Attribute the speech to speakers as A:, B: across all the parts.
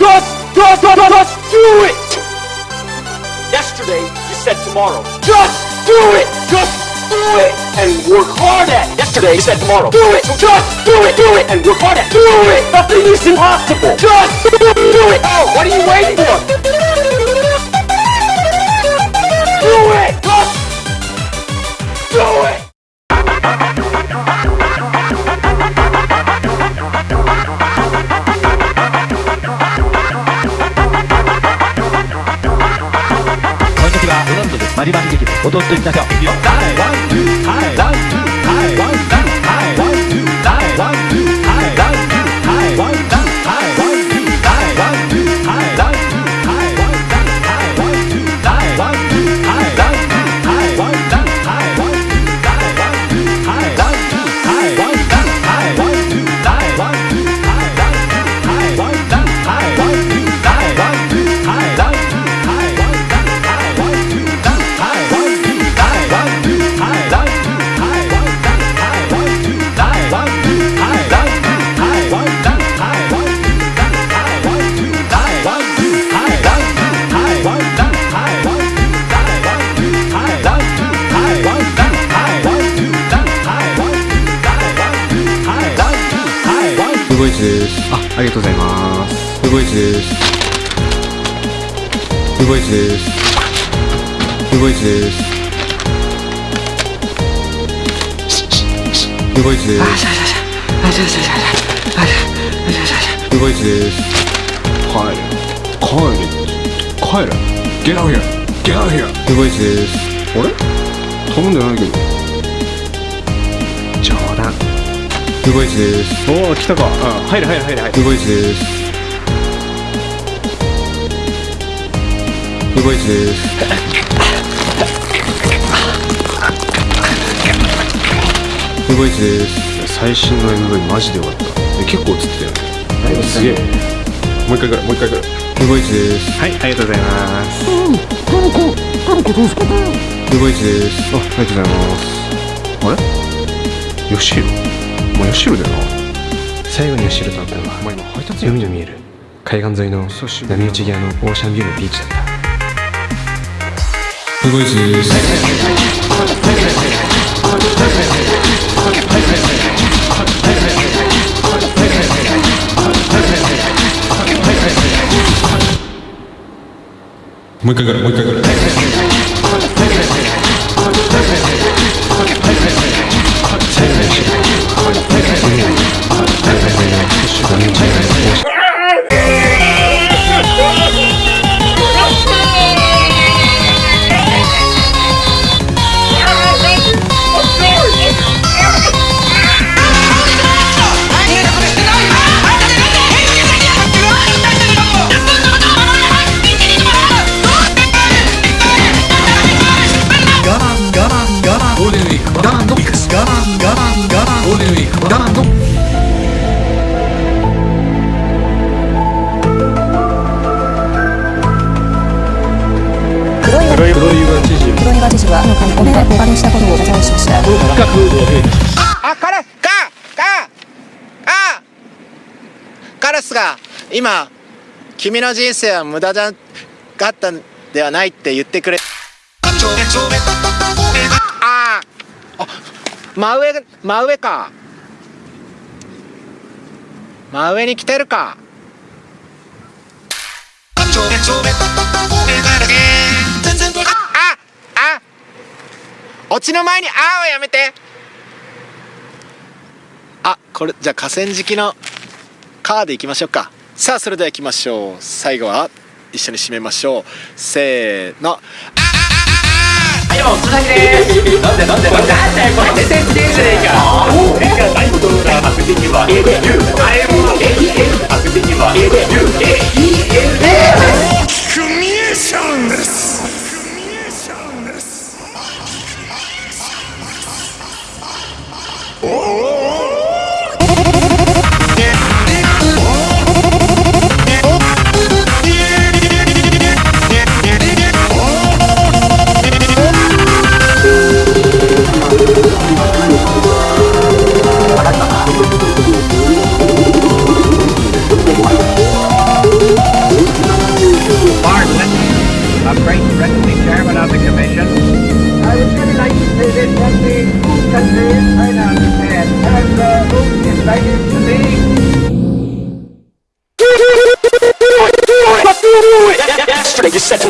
A: Just, just, just, just do it! Yesterday, you said tomorrow. Just do it! Just do it! And work hard at it. Yesterday, you said tomorrow. Do it! Just do it! Do it! And work hard at it. Do it! Nothing is impossible. Just do it! Oh, what are you waiting for?
B: 这里ありがとうございます。ウゴイチです。ウゴイチです。ウゴイチです。ウゴイチです。ウゴイチです。帰れ帰れ帰れ Get out here Get out here ウゴイチです。あれ頼んでないけどウゴイチです。おお来たか。あ入る入る入る入るウゴイチです。ウゴイチです。ウゴイチです。最新の MV マジでよかった。え結構映ってたよね。す。げえ。もう一回ぐらいもう一回ぐらいウゴイチです。はいありがとうございます。ウゴイチですあありがとうございますあれヨシヒロお前ヨシヒロだよな最後にヨシヒロと会ったのは今配達海の見える。海岸沿いの波打ち際のオーシャンビューのビーチだった。ウゴイチです。もう一回ぐらいもう一回ぐら
C: お目でお借りしたことを謝罪しました
D: あ、彼かかあカラスが今君の人生は無駄じゃがったんではないって言ってくれああ真上真上か真上に来てるかオチの前に「あ」をやめてあこれじゃあ河川敷のカーでいきましょうかさあそれでは行きましょう最後は一緒に締めましょうせーの
A: はい、もう、つなぎでーす。なんでなんでなんでなんでこれ、全然自転車でいいから。お俺が大ことな悪敵は A で U。あれも A E L。悪敵は A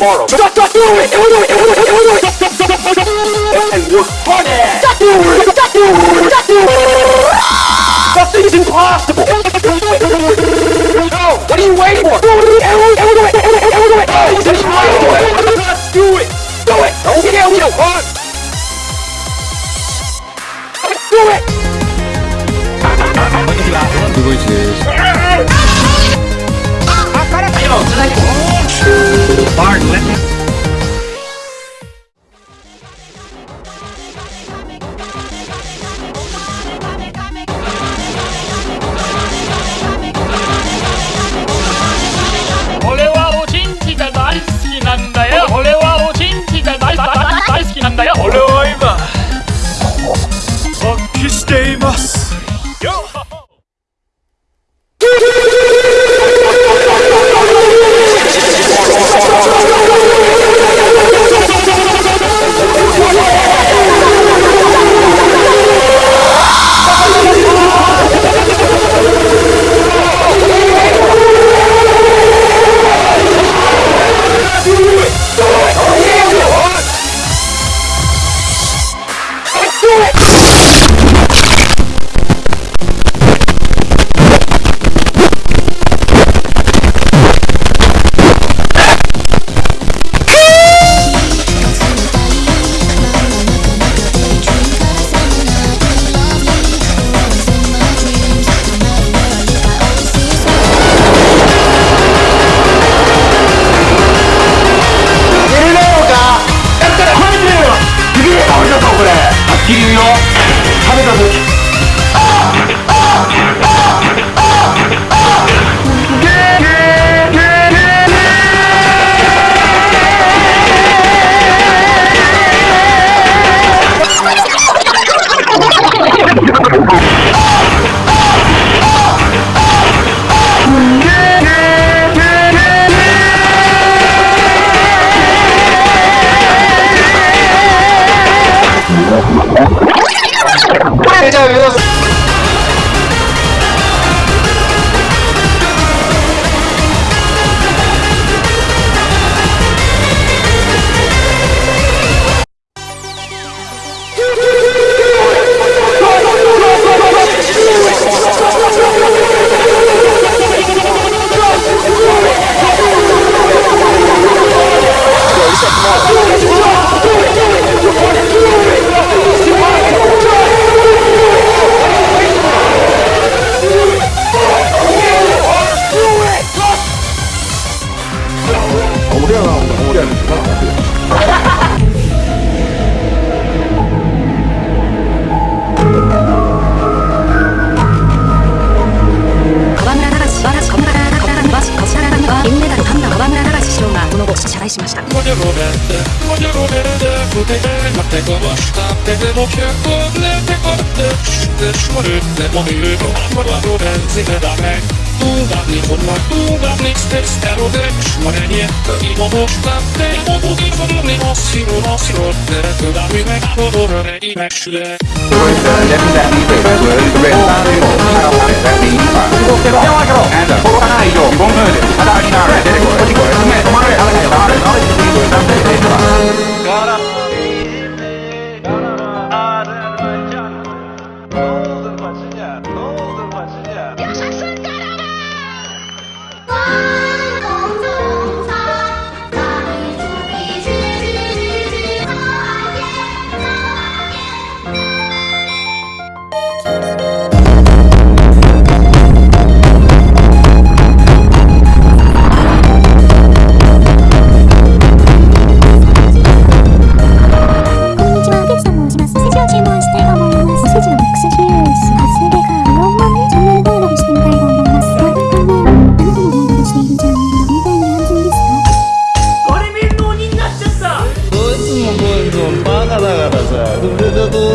A: tomorrow. Do it! Do it! Do it! Do it! Do it! And it! hard at it. Do it! Do it! Do it! Nothing is impossible. No! What are you it! for? Do it! Do it! Do it! Nothing it! impossible. Do it! Do it! Okay, it! on. Do it!
E: 누구 있지?
B: 아까라. 아니요,
E: 저기. ド let me
F: Lehetek a töks, tös van ötne, ami ő a maradó benzine da meg. Túlvárni fognak, túlvárni szteszter a töks, ma ennyi, köki ma most lát, te ma budi fogni, masszíról, masszíról, tere tudám, mi meg a borra regi megsüle. Nyomagról!
C: Ándor! Fogva nájjó! Bomöldő! Hatásináró! Derek! Kocsikor! Mert a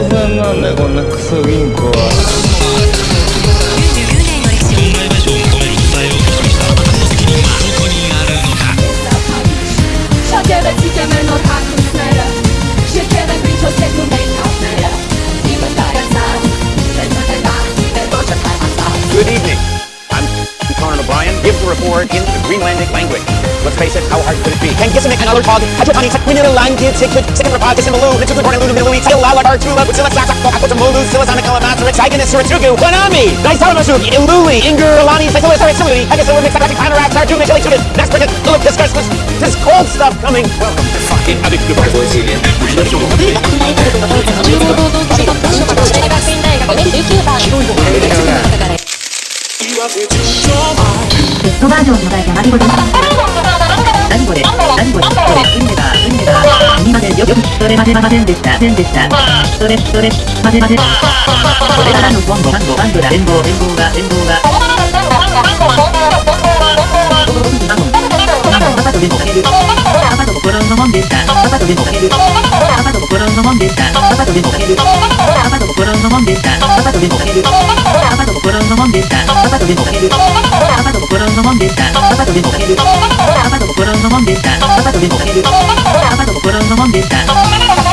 C: んなんだこんなクソ銀
F: 行は。
G: word in the Greenlandic language. Let's face it, how hard could it be? Can Gissimic and other hog, Hajatani, Sakwinan, Line, Kid, Sigfrid, Sikkim, Rapad, Gissim, Baloo, Mitsuku, Born, Lulu, Middle East, Sayalala, Artula, Witsila, Sakak, Kokakuta, Mulu, Silasana, Kalamasa, Tiganis, Suratugu, Wanami, Daisaramasuki, Iluli, Inger, Alani, Saitila, Saritsilui, Hagisila, Mixapatic, Panarak, Sarju, Mitchell, Exudit, Nasprit, Look, Discuss, this cold stuff coming. Welcome to fucking
C: Addictive Brazilian. トバージョンのやまびこです。何これ？何これ？これ？海だ海だすみませんよよくそれまでませんでした。せんでした。それそれまぜまぜこれからの今度バンドバンドだ連合連合が連合が。パパとでもかける。パパと心のもんでした。パパとでもかける。パパと心のもんでした。パパとでもける。パパと心のもんでしたパパとでもける。パパと心のもんでしたパパとでもける。パパと心のもんでしたパパとでもける。パパと心のもんでしたパパとでもける。パパと心のもんでした